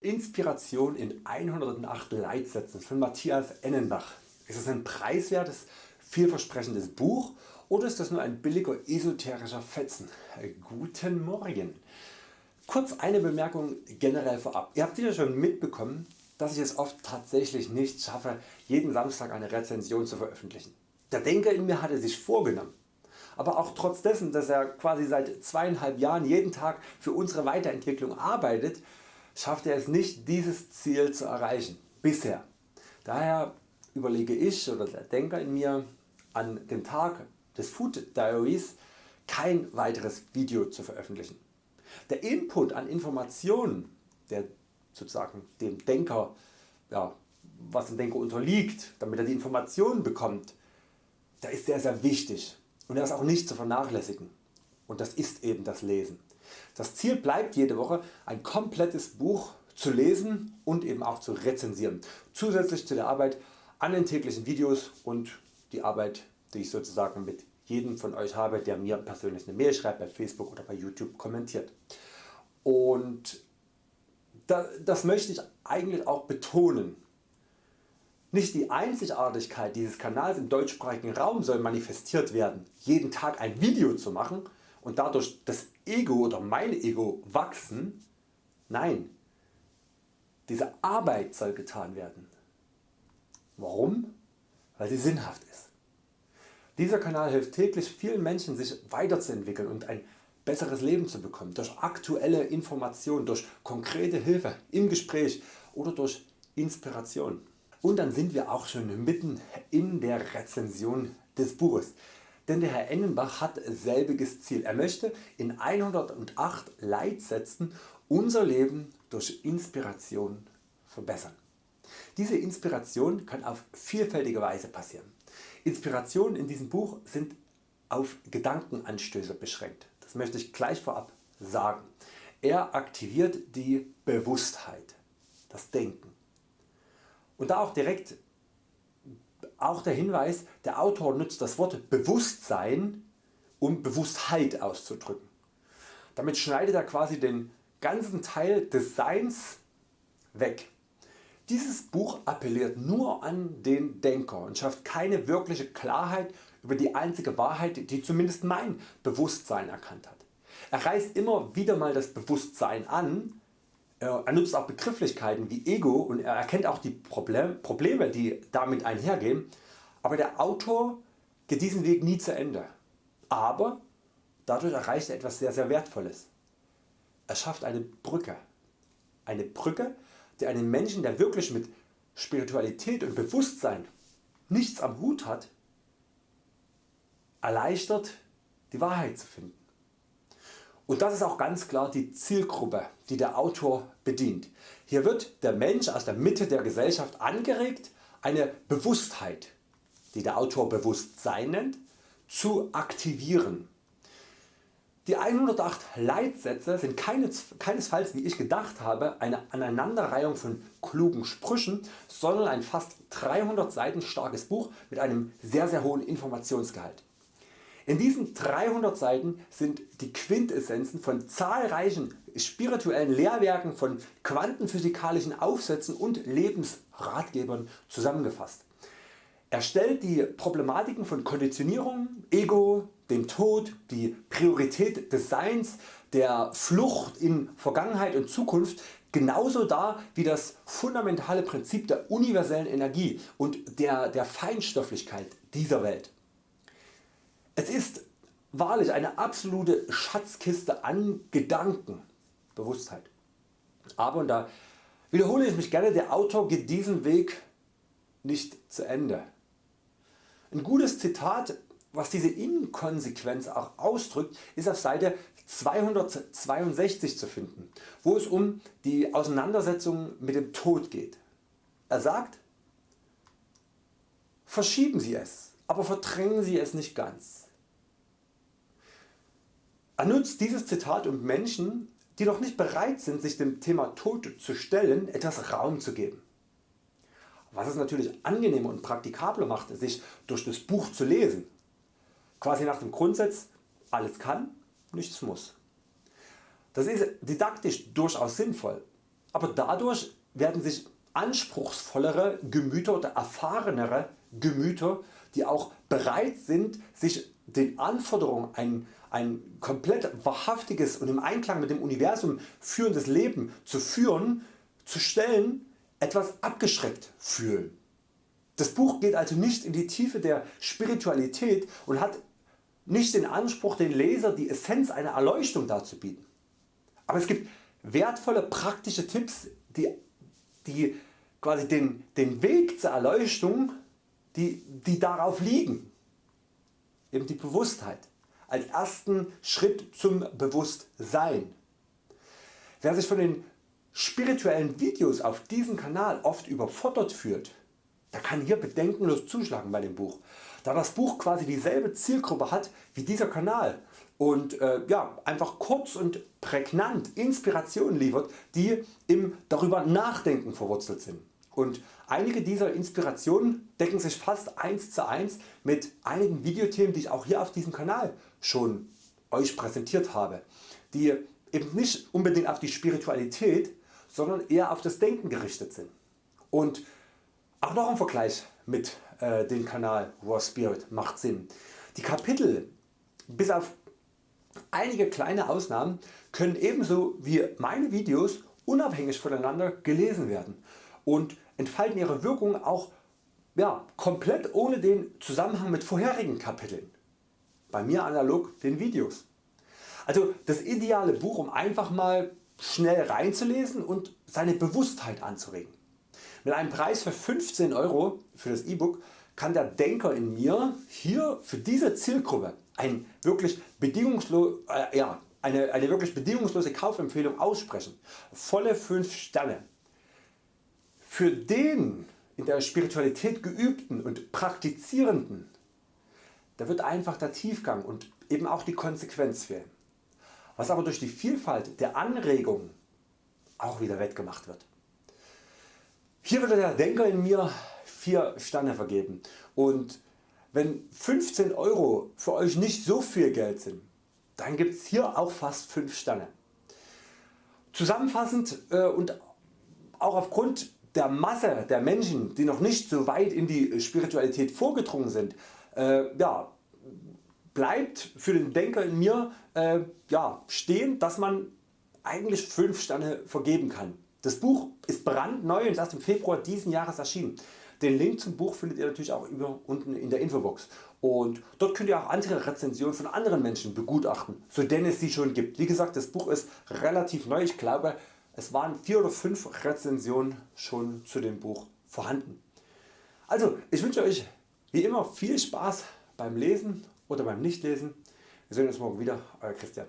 Inspiration in 108 Leitsätzen von Matthias Ennenbach. Ist es ein preiswertes, vielversprechendes Buch oder ist das nur ein billiger esoterischer Fetzen? Guten Morgen! Kurz eine Bemerkung generell vorab. Ihr habt sicher schon mitbekommen, dass ich es oft tatsächlich nicht schaffe jeden Samstag eine Rezension zu veröffentlichen. Der Denker in mir hatte sich vorgenommen, aber auch trotz dessen dass er quasi seit zweieinhalb Jahren jeden Tag für unsere Weiterentwicklung arbeitet, schafft er es nicht dieses Ziel zu erreichen. Bisher. Daher überlege ich oder der Denker in mir an dem Tag des Food Diaries kein weiteres Video zu veröffentlichen. Der Input an Informationen der sozusagen dem Denker, ja, was dem Denker unterliegt, damit er die Informationen bekommt, der ist sehr sehr wichtig und er ist auch nicht zu vernachlässigen und das ist eben das Lesen. Das Ziel bleibt jede Woche ein komplettes Buch zu lesen und eben auch zu rezensieren, zusätzlich zu der Arbeit an den täglichen Videos und die Arbeit die ich sozusagen mit jedem von Euch habe der mir persönlich eine Mail schreibt bei Facebook oder bei YouTube kommentiert. Und das möchte ich eigentlich auch betonen. Nicht die Einzigartigkeit dieses Kanals im deutschsprachigen Raum soll manifestiert werden, jeden Tag ein Video zu machen und dadurch das Ego oder mein Ego wachsen. Nein, diese Arbeit soll getan werden. Warum? Weil sie sinnhaft ist. Dieser Kanal hilft täglich vielen Menschen sich weiterzuentwickeln und ein besseres Leben zu bekommen, durch aktuelle Informationen, durch konkrete Hilfe im Gespräch oder durch Inspiration. Und dann sind wir auch schon mitten in der Rezension des Buches. Denn der Herr Ennenbach hat selbiges Ziel. Er möchte in 108 Leitsätzen unser Leben durch Inspiration verbessern. Diese Inspiration kann auf vielfältige Weise passieren. Inspirationen in diesem Buch sind auf Gedankenanstöße beschränkt. Das möchte ich gleich vorab sagen. Er aktiviert die Bewusstheit, das Denken. Und da auch direkt auch der Hinweis, der Autor nutzt das Wort Bewusstsein um Bewusstheit auszudrücken. Damit schneidet er quasi den ganzen Teil des Seins weg. Dieses Buch appelliert nur an den Denker und schafft keine wirkliche Klarheit über die einzige Wahrheit die zumindest mein Bewusstsein erkannt hat. Er reißt immer wieder mal das Bewusstsein an, er nutzt auch Begrifflichkeiten wie Ego und er erkennt auch die Probleme die damit einhergehen, aber der Autor geht diesen Weg nie zu Ende. Aber dadurch erreicht er etwas sehr sehr Wertvolles. Er schafft eine Brücke. Eine Brücke die einen Menschen der wirklich mit Spiritualität und Bewusstsein nichts am Hut hat, erleichtert die Wahrheit zu finden. Und das ist auch ganz klar die Zielgruppe die der Autor bedient. Hier wird der Mensch aus der Mitte der Gesellschaft angeregt eine Bewusstheit, die der Autor Bewusstsein nennt, zu aktivieren. Die 108 Leitsätze sind keinesfalls wie ich gedacht habe eine Aneinanderreihung von klugen Sprüchen, sondern ein fast 300 Seiten starkes Buch mit einem sehr sehr hohen Informationsgehalt. In diesen 300 Seiten sind die Quintessenzen von zahlreichen spirituellen Lehrwerken, von quantenphysikalischen Aufsätzen und Lebensratgebern zusammengefasst. Er stellt die Problematiken von Konditionierung, Ego, dem Tod, die Priorität des Seins, der Flucht in Vergangenheit und Zukunft genauso dar wie das fundamentale Prinzip der universellen Energie und der, der Feinstofflichkeit dieser Welt. Es ist wahrlich eine absolute Schatzkiste an Gedanken, Bewusstheit. Aber und da wiederhole ich mich gerne, der Autor geht diesen Weg nicht zu Ende. Ein gutes Zitat was diese Inkonsequenz auch ausdrückt ist auf Seite 262 zu finden, wo es um die Auseinandersetzung mit dem Tod geht. Er sagt, verschieben Sie es, aber verdrängen Sie es nicht ganz. Er nutzt dieses Zitat um Menschen die noch nicht bereit sind sich dem Thema Tod zu stellen etwas Raum zu geben. Was es natürlich angenehmer und praktikabler macht sich durch das Buch zu lesen. Quasi nach dem Grundsatz alles kann, nichts muss. Das ist didaktisch durchaus sinnvoll, aber dadurch werden sich anspruchsvollere Gemüter oder erfahrenere Gemüter, die auch bereit sind sich den Anforderungen ein, ein komplett wahrhaftiges und im Einklang mit dem Universum führendes Leben zu führen, zu stellen, etwas abgeschreckt fühlen. Das Buch geht also nicht in die Tiefe der Spiritualität und hat nicht den Anspruch den Leser die Essenz einer Erleuchtung darzubieten. Aber es gibt wertvolle praktische Tipps die, die quasi den, den Weg zur Erleuchtung die, die darauf liegen. Eben die Bewusstheit als ersten Schritt zum Bewusstsein. Wer sich von den spirituellen Videos auf diesem Kanal oft überfordert fühlt, der kann hier bedenkenlos zuschlagen bei dem Buch, da das Buch quasi dieselbe Zielgruppe hat wie dieser Kanal und äh, ja, einfach kurz und prägnant Inspirationen liefert die im darüber nachdenken verwurzelt sind. Und einige dieser Inspirationen decken sich fast eins zu eins mit einigen Videothemen die ich auch hier auf diesem Kanal schon Euch präsentiert habe, die eben nicht unbedingt auf die Spiritualität, sondern eher auf das Denken gerichtet sind. Und auch noch ein Vergleich mit äh, dem Kanal War Spirit macht Sinn. Die Kapitel bis auf einige kleine Ausnahmen können ebenso wie meine Videos unabhängig voneinander gelesen werden und entfalten ihre Wirkung auch ja, komplett ohne den Zusammenhang mit vorherigen Kapiteln. Bei mir analog den Videos. Also das ideale Buch um einfach mal schnell reinzulesen und seine Bewusstheit anzuregen. Mit einem Preis für 15 Euro für das E-Book kann der Denker in mir hier für diese Zielgruppe ein wirklich bedingungslos, äh, ja, eine, eine wirklich bedingungslose Kaufempfehlung aussprechen. Volle 5 Sterne. Für den in der Spiritualität geübten und praktizierenden, da wird einfach der Tiefgang und eben auch die Konsequenz fehlen, was aber durch die Vielfalt der Anregungen auch wieder wettgemacht wird. Hier würde der Denker in mir 4 Sterne vergeben und wenn 15 Euro für Euch nicht so viel Geld sind, dann gibt es hier auch fast 5 Sterne. Zusammenfassend äh, und auch aufgrund der Masse der Menschen die noch nicht so weit in die Spiritualität vorgedrungen sind, äh, ja, bleibt für den Denker in mir äh, ja, stehen dass man eigentlich 5 Sterne vergeben kann. Das Buch ist brandneu und ist erst im Februar diesen Jahres erschienen. Den Link zum Buch findet ihr natürlich auch über unten in der Infobox und dort könnt ihr auch andere Rezensionen von anderen Menschen begutachten, so denn es sie schon gibt. Wie gesagt das Buch ist relativ neu, ich glaube es waren 4 oder 5 Rezensionen schon zu dem Buch vorhanden. Also ich wünsche Euch wie immer viel Spaß beim Lesen oder beim Nichtlesen. Wir sehen uns morgen wieder, Euer Christian.